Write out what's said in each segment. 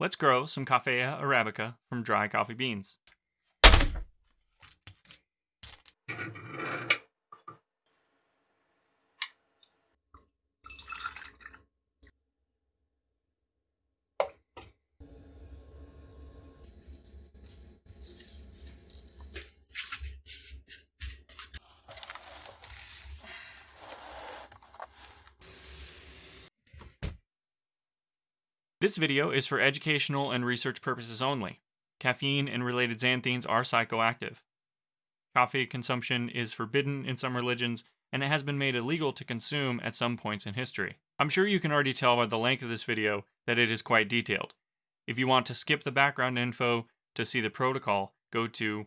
Let's grow some Coffea arabica from dry coffee beans. This video is for educational and research purposes only. Caffeine and related xanthines are psychoactive. Coffee consumption is forbidden in some religions, and it has been made illegal to consume at some points in history. I'm sure you can already tell by the length of this video that it is quite detailed. If you want to skip the background info to see the protocol, go to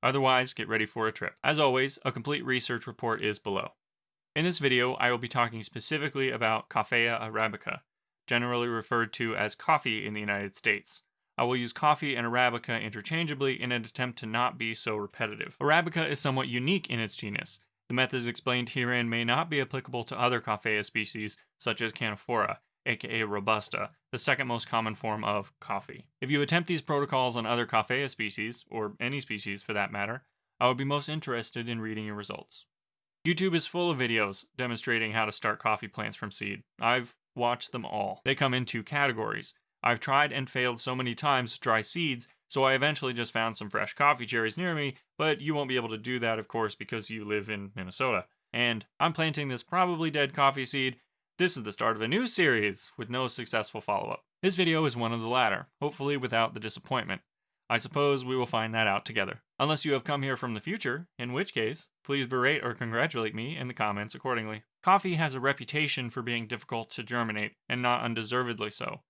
Otherwise, get ready for a trip. As always, a complete research report is below. In this video, I will be talking specifically about Coffea arabica, generally referred to as coffee in the United States. I will use coffee and Arabica interchangeably in an attempt to not be so repetitive. Arabica is somewhat unique in its genus. The methods explained herein may not be applicable to other Coffea species, such as Canephora, aka Robusta, the second most common form of coffee. If you attempt these protocols on other Coffea species, or any species for that matter, I would be most interested in reading your results. YouTube is full of videos demonstrating how to start coffee plants from seed. I've watch them all. They come in two categories. I've tried and failed so many times to dry seeds, so I eventually just found some fresh coffee cherries near me, but you won't be able to do that, of course, because you live in Minnesota. And I'm planting this probably dead coffee seed. This is the start of a new series with no successful follow up. This video is one of the latter, hopefully without the disappointment. I suppose we will find that out together. Unless you have come here from the future, in which case, please berate or congratulate me in the comments accordingly. Coffee has a reputation for being difficult to germinate, and not undeservedly so.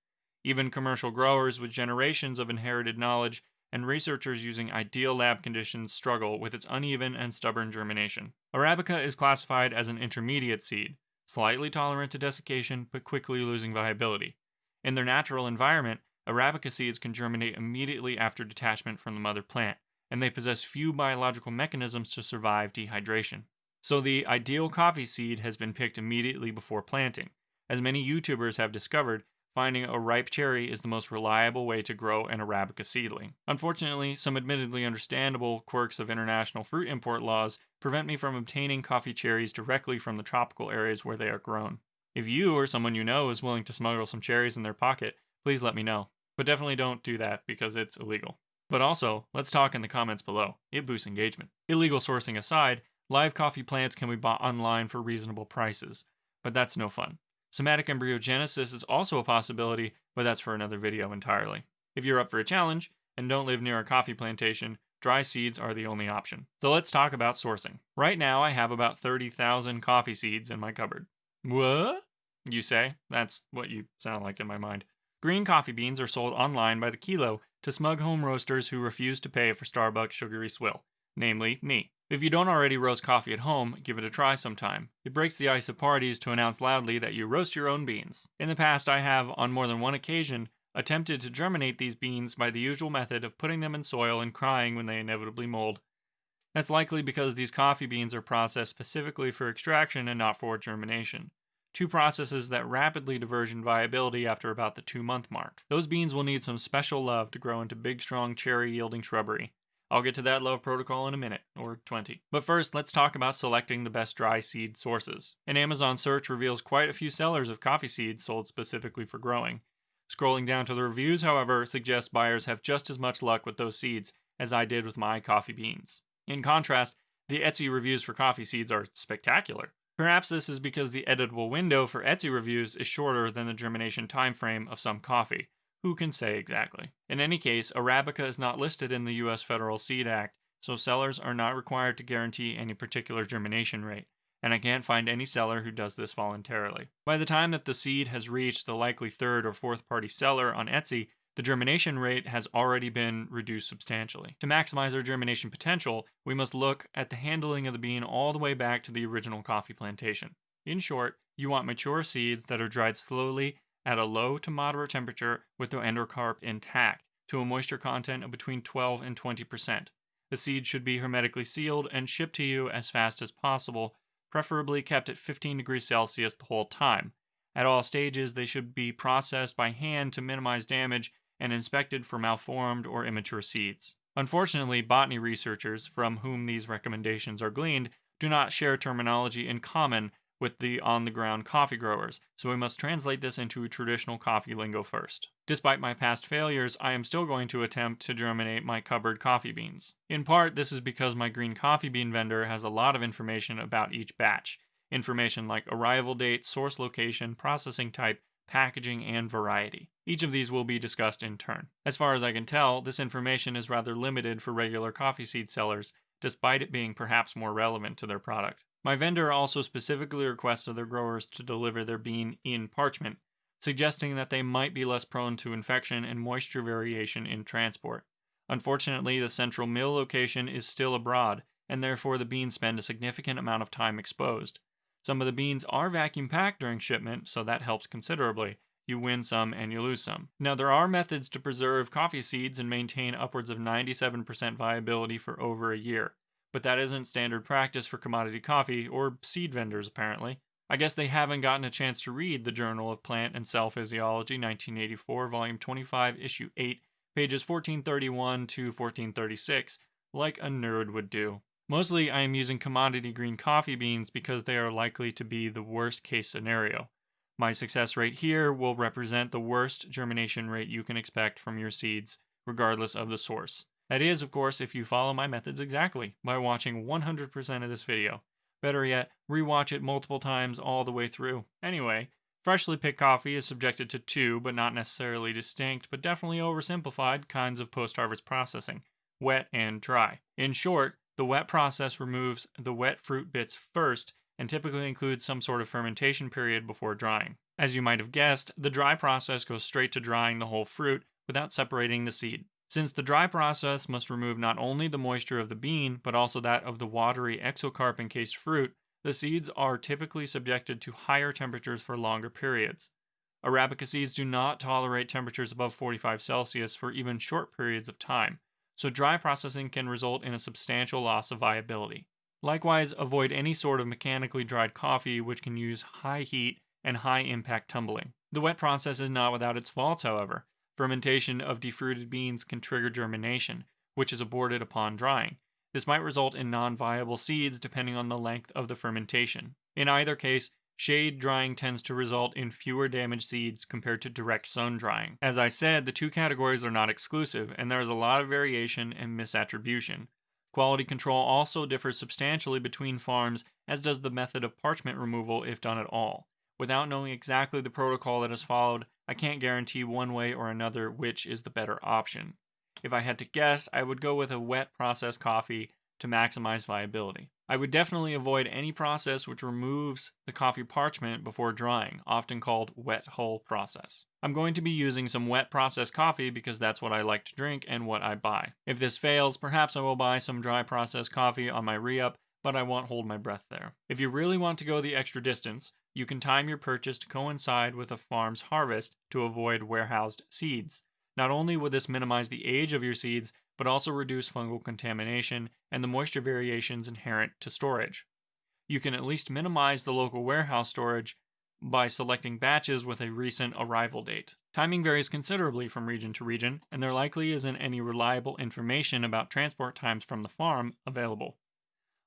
Even commercial growers with generations of inherited knowledge and researchers using ideal lab conditions struggle with its uneven and stubborn germination. Arabica is classified as an intermediate seed, slightly tolerant to desiccation but quickly losing viability. In their natural environment, Arabica seeds can germinate immediately after detachment from the mother plant, and they possess few biological mechanisms to survive dehydration. So the ideal coffee seed has been picked immediately before planting. As many YouTubers have discovered, finding a ripe cherry is the most reliable way to grow an Arabica seedling. Unfortunately, some admittedly understandable quirks of international fruit import laws prevent me from obtaining coffee cherries directly from the tropical areas where they are grown. If you or someone you know is willing to smuggle some cherries in their pocket, please let me know. But definitely don't do that because it's illegal. But also, let's talk in the comments below. It boosts engagement. Illegal sourcing aside, live coffee plants can be bought online for reasonable prices, but that's no fun. Somatic embryogenesis is also a possibility, but that's for another video entirely. If you're up for a challenge and don't live near a coffee plantation, dry seeds are the only option. So let's talk about sourcing. Right now, I have about 30,000 coffee seeds in my cupboard. What? You say? That's what you sound like in my mind. Green coffee beans are sold online by the kilo to smug home roasters who refuse to pay for Starbucks sugary swill, namely me. If you don't already roast coffee at home, give it a try sometime. It breaks the ice of parties to announce loudly that you roast your own beans. In the past, I have, on more than one occasion, attempted to germinate these beans by the usual method of putting them in soil and crying when they inevitably mold. That's likely because these coffee beans are processed specifically for extraction and not for germination two processes that rapidly diversion viability after about the two month mark. Those beans will need some special love to grow into big, strong, cherry yielding shrubbery. I'll get to that love protocol in a minute, or 20. But first, let's talk about selecting the best dry seed sources. An Amazon search reveals quite a few sellers of coffee seeds sold specifically for growing. Scrolling down to the reviews, however, suggests buyers have just as much luck with those seeds as I did with my coffee beans. In contrast, the Etsy reviews for coffee seeds are spectacular. Perhaps this is because the editable window for Etsy reviews is shorter than the germination time frame of some coffee. Who can say exactly? In any case, Arabica is not listed in the US Federal Seed Act, so sellers are not required to guarantee any particular germination rate, and I can't find any seller who does this voluntarily. By the time that the seed has reached the likely third or fourth party seller on Etsy, the germination rate has already been reduced substantially. To maximize our germination potential, we must look at the handling of the bean all the way back to the original coffee plantation. In short, you want mature seeds that are dried slowly at a low to moderate temperature with the endocarp intact to a moisture content of between 12 and 20%. The seed should be hermetically sealed and shipped to you as fast as possible, preferably kept at 15 degrees Celsius the whole time. At all stages, they should be processed by hand to minimize damage and inspected for malformed or immature seeds. Unfortunately, botany researchers, from whom these recommendations are gleaned, do not share terminology in common with the on the ground coffee growers, so we must translate this into traditional coffee lingo first. Despite my past failures, I am still going to attempt to germinate my cupboard coffee beans. In part, this is because my green coffee bean vendor has a lot of information about each batch. Information like arrival date, source location, processing type, packaging, and variety. Each of these will be discussed in turn. As far as I can tell, this information is rather limited for regular coffee seed sellers, despite it being perhaps more relevant to their product. My vendor also specifically requests other growers to deliver their bean in parchment, suggesting that they might be less prone to infection and moisture variation in transport. Unfortunately, the central mill location is still abroad, and therefore the beans spend a significant amount of time exposed. Some of the beans are vacuum packed during shipment, so that helps considerably. You win some and you lose some. Now, there are methods to preserve coffee seeds and maintain upwards of 97% viability for over a year but that isn't standard practice for commodity coffee or seed vendors, apparently. I guess they haven't gotten a chance to read the Journal of Plant and Cell Physiology, 1984, Volume 25, Issue 8, pages 1431 to 1436, like a nerd would do. Mostly, I am using commodity green coffee beans because they are likely to be the worst case scenario. My success rate here will represent the worst germination rate you can expect from your seeds, regardless of the source. That is, of course, if you follow my methods exactly, by watching 100% of this video. Better yet, rewatch it multiple times all the way through. Anyway, freshly picked coffee is subjected to two, but not necessarily distinct, but definitely oversimplified, kinds of post-harvest processing, wet and dry. In short, the wet process removes the wet fruit bits first and typically includes some sort of fermentation period before drying. As you might have guessed, the dry process goes straight to drying the whole fruit without separating the seed. Since the dry process must remove not only the moisture of the bean, but also that of the watery exocarp encased fruit, the seeds are typically subjected to higher temperatures for longer periods. Arabica seeds do not tolerate temperatures above 45 Celsius for even short periods of time, so dry processing can result in a substantial loss of viability. Likewise, avoid any sort of mechanically dried coffee which can use high heat and high impact tumbling. The wet process is not without its faults, however. Fermentation of defruited beans can trigger germination, which is aborted upon drying. This might result in non viable seeds depending on the length of the fermentation. In either case, shade drying tends to result in fewer damaged seeds compared to direct sun drying. As I said, the two categories are not exclusive, and there is a lot of variation and misattribution. Quality control also differs substantially between farms, as does the method of parchment removal if done at all. Without knowing exactly the protocol that is followed, I can't guarantee one way or another which is the better option. If I had to guess, I would go with a wet process coffee to maximize viability. I would definitely avoid any process which removes the coffee parchment before drying, often called wet hull process. I'm going to be using some wet process coffee because that's what I like to drink and what I buy. If this fails, perhaps I will buy some dry process coffee on my re-up, but I won't hold my breath there. If you really want to go the extra distance, you can time your purchase to coincide with a farm's harvest to avoid warehoused seeds. Not only would this minimize the age of your seeds, but also reduce fungal contamination and the moisture variations inherent to storage. You can at least minimize the local warehouse storage by selecting batches with a recent arrival date. Timing varies considerably from region to region, and there likely isn't any reliable information about transport times from the farm available.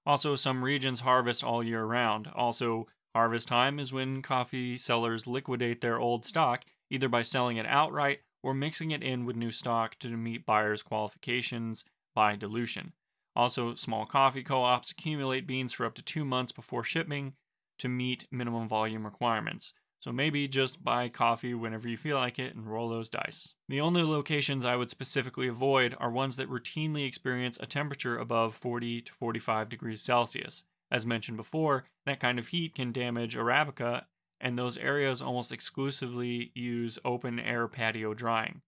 Also, some regions harvest all year round. Also, Harvest time is when coffee sellers liquidate their old stock, either by selling it outright or mixing it in with new stock to meet buyers' qualifications by dilution. Also, small coffee co ops accumulate beans for up to two months before shipping to meet minimum volume requirements. So maybe just buy coffee whenever you feel like it and roll those dice. The only locations I would specifically avoid are ones that routinely experience a temperature above 40 to 45 degrees Celsius. As mentioned before, that kind of heat can damage Arabica, and those areas almost exclusively use open air patio drying.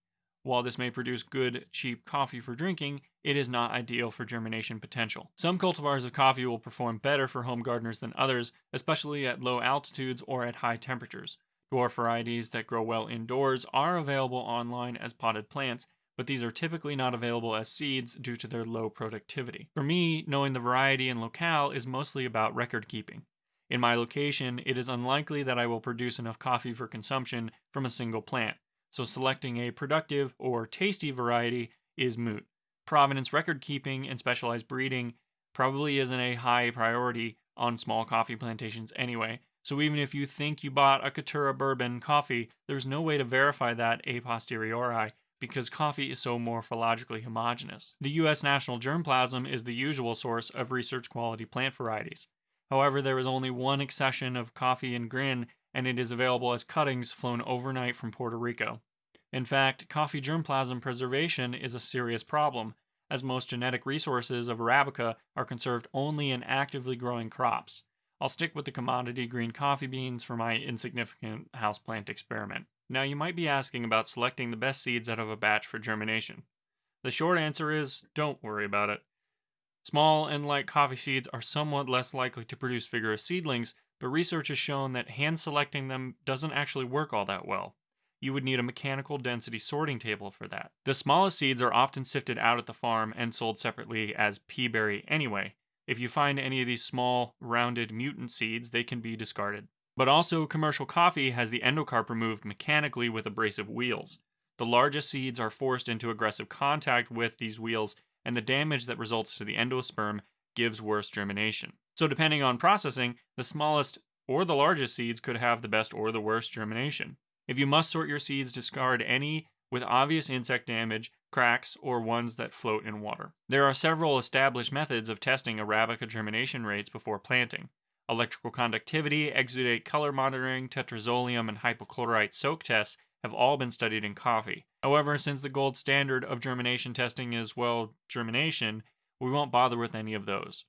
While this may produce good, cheap coffee for drinking, it is not ideal for germination potential. Some cultivars of coffee will perform better for home gardeners than others, especially at low altitudes or at high temperatures. Dwarf varieties that grow well indoors are available online as potted plants, but these are typically not available as seeds due to their low productivity. For me, knowing the variety and locale is mostly about record keeping. In my location, it is unlikely that I will produce enough coffee for consumption from a single plant, so selecting a productive or tasty variety is moot. Provenance record keeping and specialized breeding probably isn't a high priority on small coffee plantations anyway, so even if you think you bought a Caturra bourbon coffee, there's no way to verify that a posteriori because coffee is so morphologically homogeneous. The U.S. national germplasm is the usual source of research quality plant varieties. However, there is only one accession of coffee in GRIN, and it is available as cuttings flown overnight from Puerto Rico. In fact, coffee germplasm preservation is a serious problem, as most genetic resources of Arabica are conserved only in actively growing crops. I'll stick with the commodity green coffee beans for my insignificant houseplant experiment. Now, you might be asking about selecting the best seeds out of a batch for germination. The short answer is don't worry about it. Small and light coffee seeds are somewhat less likely to produce vigorous seedlings, but research has shown that hand selecting them doesn't actually work all that well. You would need a mechanical density sorting table for that. The smallest seeds are often sifted out at the farm and sold separately as pea berry anyway. If you find any of these small, rounded mutant seeds, they can be discarded. But also, commercial coffee has the endocarp removed mechanically with abrasive wheels. The largest seeds are forced into aggressive contact with these wheels, and the damage that results to the endosperm gives worse germination. So, depending on processing, the smallest or the largest seeds could have the best or the worst germination. If you must sort your seeds, discard any with obvious insect damage, cracks, or ones that float in water. There are several established methods of testing Arabica germination rates before planting. Electrical conductivity, exudate color monitoring, tetrazolium, and hypochlorite soak tests have all been studied in coffee. However, since the gold standard of germination testing is, well, germination, we won't bother with any of those.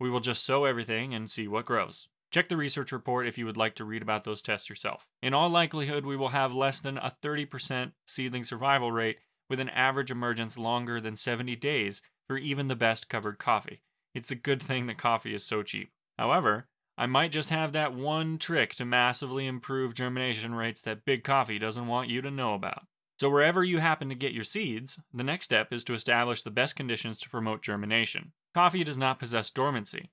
We will just sow everything and see what grows. Check the research report if you would like to read about those tests yourself. In all likelihood, we will have less than a 30% seedling survival rate with an average emergence longer than 70 days for even the best covered coffee. It's a good thing that coffee is so cheap. However, I might just have that one trick to massively improve germination rates that Big Coffee doesn't want you to know about. So, wherever you happen to get your seeds, the next step is to establish the best conditions to promote germination. Coffee does not possess dormancy.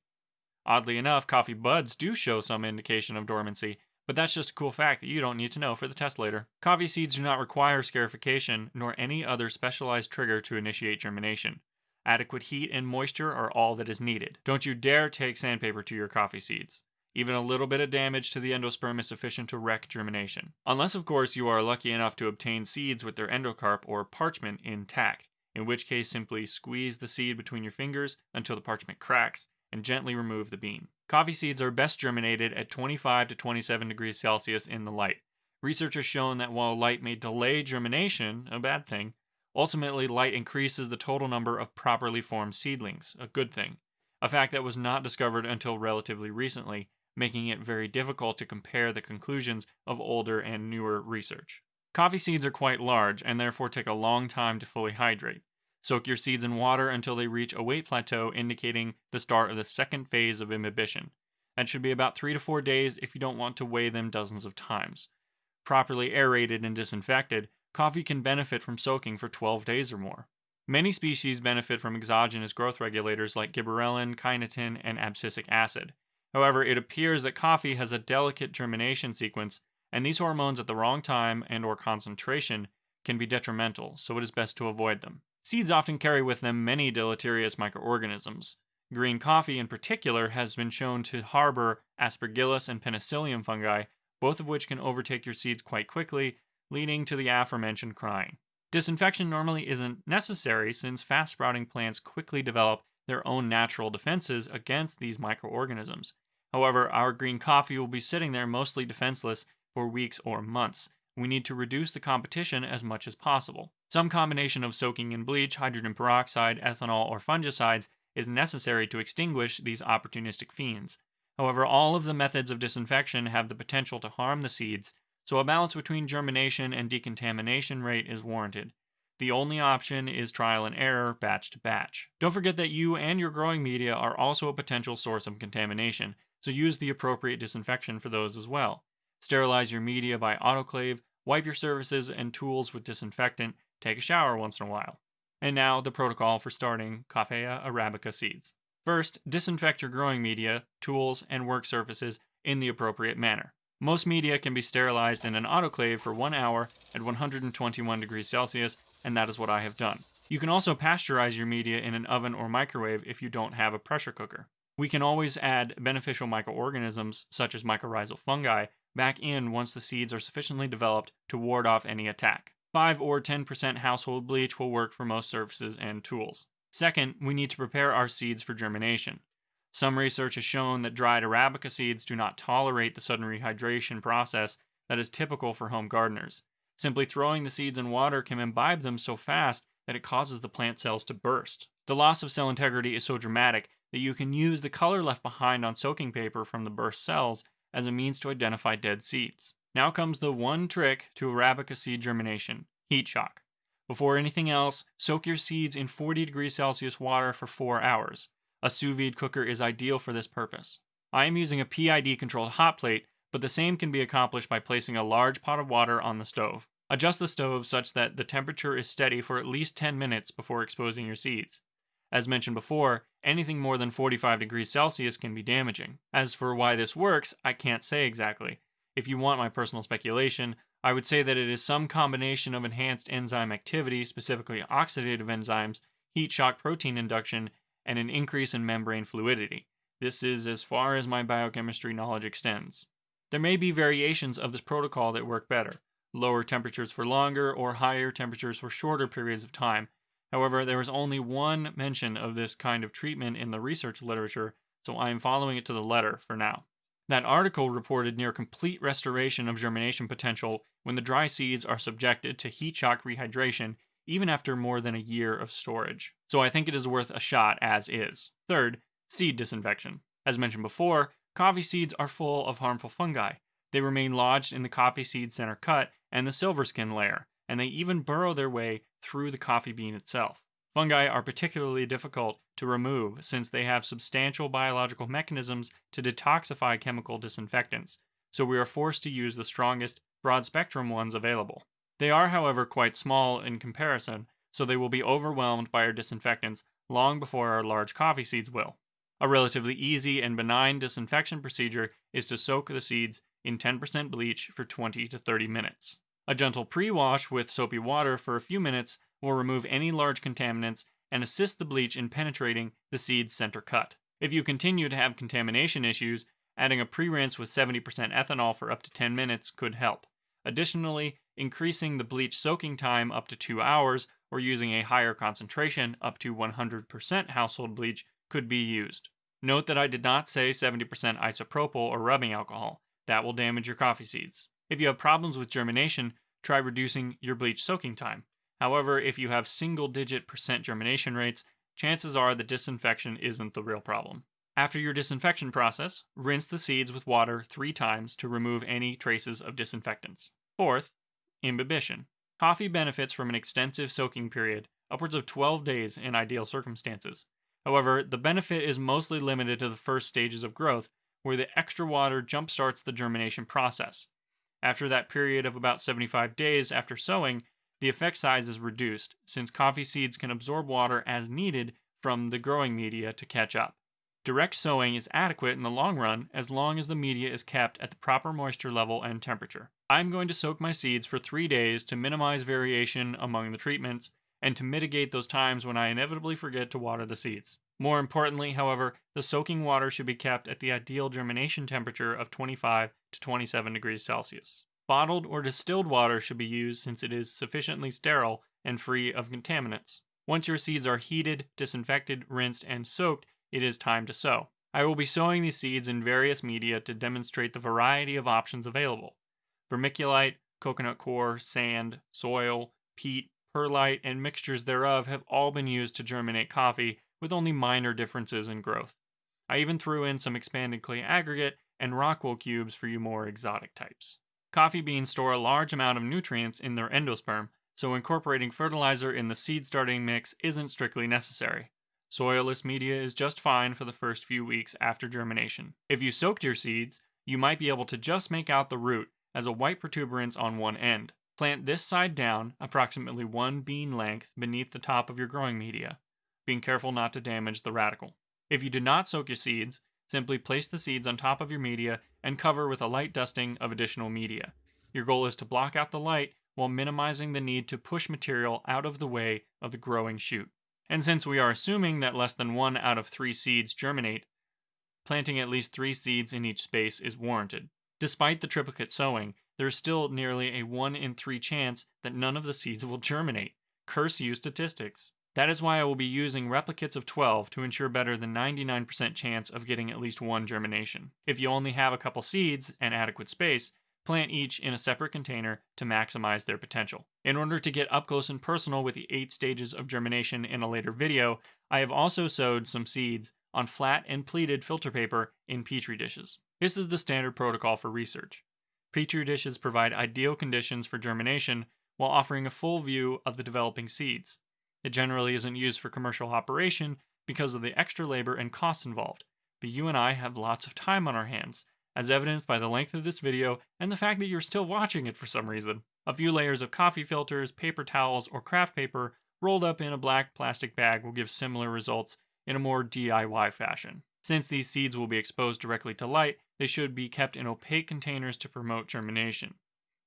Oddly enough, coffee buds do show some indication of dormancy, but that's just a cool fact that you don't need to know for the test later. Coffee seeds do not require scarification nor any other specialized trigger to initiate germination. Adequate heat and moisture are all that is needed. Don't you dare take sandpaper to your coffee seeds. Even a little bit of damage to the endosperm is sufficient to wreck germination. Unless, of course, you are lucky enough to obtain seeds with their endocarp or parchment intact, in which case simply squeeze the seed between your fingers until the parchment cracks and gently remove the bean. Coffee seeds are best germinated at 25 to 27 degrees Celsius in the light. Research has shown that while light may delay germination, a bad thing, Ultimately, light increases the total number of properly formed seedlings, a good thing, a fact that was not discovered until relatively recently, making it very difficult to compare the conclusions of older and newer research. Coffee seeds are quite large and therefore take a long time to fully hydrate. Soak your seeds in water until they reach a weight plateau indicating the start of the second phase of imbibition. That should be about 3 to 4 days if you don't want to weigh them dozens of times. Properly aerated and disinfected, coffee can benefit from soaking for 12 days or more. Many species benefit from exogenous growth regulators like gibberellin, kinetin, and abscisic acid. However, it appears that coffee has a delicate germination sequence, and these hormones at the wrong time and or concentration can be detrimental, so it is best to avoid them. Seeds often carry with them many deleterious microorganisms. Green coffee in particular has been shown to harbor aspergillus and penicillium fungi, both of which can overtake your seeds quite quickly leading to the aforementioned crying. Disinfection normally isn't necessary since fast sprouting plants quickly develop their own natural defenses against these microorganisms. However, our green coffee will be sitting there mostly defenseless for weeks or months. We need to reduce the competition as much as possible. Some combination of soaking in bleach, hydrogen peroxide, ethanol, or fungicides is necessary to extinguish these opportunistic fiends. However, all of the methods of disinfection have the potential to harm the seeds so a balance between germination and decontamination rate is warranted. The only option is trial and error, batch to batch. Don't forget that you and your growing media are also a potential source of contamination, so use the appropriate disinfection for those as well. Sterilize your media by autoclave, wipe your surfaces and tools with disinfectant, take a shower once in a while. And now the protocol for starting Coffea arabica seeds. First, disinfect your growing media, tools, and work surfaces in the appropriate manner. Most media can be sterilized in an autoclave for one hour at 121 degrees Celsius, and that is what I have done. You can also pasteurize your media in an oven or microwave if you don't have a pressure cooker. We can always add beneficial microorganisms, such as mycorrhizal fungi, back in once the seeds are sufficiently developed to ward off any attack. 5 or 10% household bleach will work for most surfaces and tools. Second, we need to prepare our seeds for germination. Some research has shown that dried Arabica seeds do not tolerate the sudden rehydration process that is typical for home gardeners. Simply throwing the seeds in water can imbibe them so fast that it causes the plant cells to burst. The loss of cell integrity is so dramatic that you can use the color left behind on soaking paper from the burst cells as a means to identify dead seeds. Now comes the one trick to Arabica seed germination heat shock. Before anything else, soak your seeds in 40 degrees Celsius water for 4 hours. A sous vide cooker is ideal for this purpose. I am using a PID controlled hot plate, but the same can be accomplished by placing a large pot of water on the stove. Adjust the stove such that the temperature is steady for at least 10 minutes before exposing your seeds. As mentioned before, anything more than 45 degrees Celsius can be damaging. As for why this works, I can't say exactly. If you want my personal speculation, I would say that it is some combination of enhanced enzyme activity, specifically oxidative enzymes, heat shock protein induction, and an increase in membrane fluidity. This is as far as my biochemistry knowledge extends. There may be variations of this protocol that work better lower temperatures for longer or higher temperatures for shorter periods of time. However, there is only one mention of this kind of treatment in the research literature, so I am following it to the letter for now. That article reported near complete restoration of germination potential when the dry seeds are subjected to heat shock rehydration even after more than a year of storage. So I think it is worth a shot as is. Third, seed disinfection. As mentioned before, coffee seeds are full of harmful fungi. They remain lodged in the coffee seed center cut and the silver skin layer, and they even burrow their way through the coffee bean itself. Fungi are particularly difficult to remove since they have substantial biological mechanisms to detoxify chemical disinfectants, so we are forced to use the strongest, broad spectrum ones available. They are, however, quite small in comparison, so they will be overwhelmed by our disinfectants long before our large coffee seeds will. A relatively easy and benign disinfection procedure is to soak the seeds in 10% bleach for 20 to 30 minutes. A gentle pre wash with soapy water for a few minutes will remove any large contaminants and assist the bleach in penetrating the seed's center cut. If you continue to have contamination issues, adding a pre rinse with 70% ethanol for up to 10 minutes could help. Additionally, increasing the bleach soaking time up to 2 hours or using a higher concentration up to 100% household bleach could be used. Note that I did not say 70% isopropyl or rubbing alcohol. That will damage your coffee seeds. If you have problems with germination, try reducing your bleach soaking time. However, if you have single digit percent germination rates, chances are the disinfection isn't the real problem. After your disinfection process, rinse the seeds with water three times to remove any traces of disinfectants. Fourth, imbibition. Coffee benefits from an extensive soaking period, upwards of 12 days in ideal circumstances. However, the benefit is mostly limited to the first stages of growth, where the extra water jumpstarts the germination process. After that period of about 75 days after sowing, the effect size is reduced, since coffee seeds can absorb water as needed from the growing media to catch up. Direct sowing is adequate in the long run as long as the media is kept at the proper moisture level and temperature. I'm going to soak my seeds for three days to minimize variation among the treatments and to mitigate those times when I inevitably forget to water the seeds. More importantly, however, the soaking water should be kept at the ideal germination temperature of 25 to 27 degrees Celsius. Bottled or distilled water should be used since it is sufficiently sterile and free of contaminants. Once your seeds are heated, disinfected, rinsed, and soaked, it is time to sow. I will be sowing these seeds in various media to demonstrate the variety of options available. Vermiculite, coconut coir, sand, soil, peat, perlite, and mixtures thereof have all been used to germinate coffee with only minor differences in growth. I even threw in some expanded clay aggregate and rockwool cubes for you more exotic types. Coffee beans store a large amount of nutrients in their endosperm, so incorporating fertilizer in the seed starting mix isn't strictly necessary. Soilless media is just fine for the first few weeks after germination. If you soaked your seeds, you might be able to just make out the root as a white protuberance on one end. Plant this side down, approximately one bean length beneath the top of your growing media being careful not to damage the radicle. If you did not soak your seeds, Simply place the seeds on top of your media and cover with a light dusting of additional media. Your goal is to block out the light while minimizing the need to push material out of the way of the growing shoot. And since we are assuming that less than one out of three seeds germinate, planting at least three seeds in each space is warranted. Despite the triplicate sowing, there is still nearly a 1 in 3 chance that none of the seeds will germinate. Curse you statistics. That is why I will be using replicates of 12 to ensure better than 99% chance of getting at least one germination. If you only have a couple seeds and adequate space, plant each in a separate container to maximize their potential. In order to get up close and personal with the 8 stages of germination in a later video, I have also sowed some seeds on flat and pleated filter paper in petri dishes. This is the standard protocol for research. Petri dishes provide ideal conditions for germination while offering a full view of the developing seeds. It generally isn't used for commercial operation because of the extra labor and costs involved, but you and I have lots of time on our hands, as evidenced by the length of this video and the fact that you're still watching it for some reason. A few layers of coffee filters, paper towels, or craft paper rolled up in a black plastic bag will give similar results in a more DIY fashion. Since these seeds will be exposed directly to light, they should be kept in opaque containers to promote germination.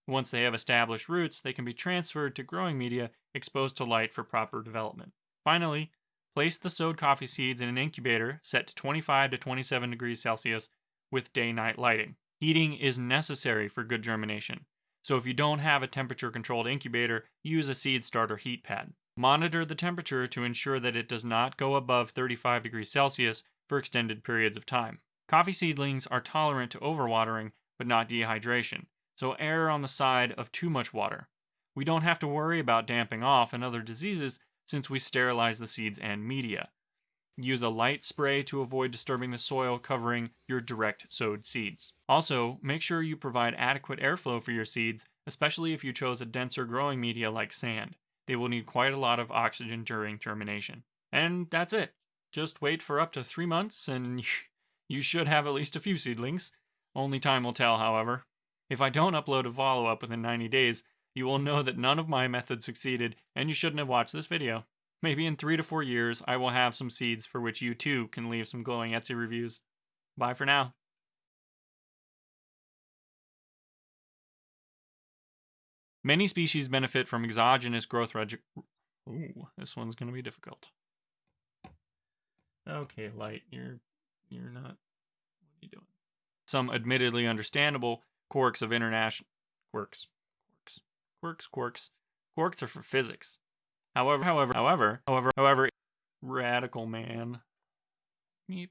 Once they have established roots, they can be transferred to growing media exposed to light for proper development. Finally, place the sowed coffee seeds in an incubator set to 25 to 27 degrees Celsius with day night lighting. Heating is necessary for good germination, so if you don't have a temperature controlled incubator, use a seed starter heat pad. Monitor the temperature to ensure that it does not go above 35 degrees Celsius for extended periods of time. Coffee seedlings are tolerant to overwatering, but not dehydration, so err on the side of too much water. We don't have to worry about damping off and other diseases since we sterilize the seeds and media. Use a light spray to avoid disturbing the soil covering your direct sowed seeds. Also, make sure you provide adequate airflow for your seeds, especially if you chose a denser growing media like sand. They will need quite a lot of oxygen during germination. And that's it. Just wait for up to three months and you should have at least a few seedlings. Only time will tell, however. If I don't upload a follow up within 90 days, you will know that none of my methods succeeded and you shouldn't have watched this video. Maybe in three to four years, I will have some seeds for which you too can leave some glowing Etsy reviews. Bye for now. Many species benefit from exogenous growth reg. Ooh, this one's going to be difficult. Okay, light, you're you're not. What are you doing? Some admittedly understandable quirks of international quirks, quirks, quirks, quirks, quirks are for physics. However, however, however, however, however, radical man. Meep.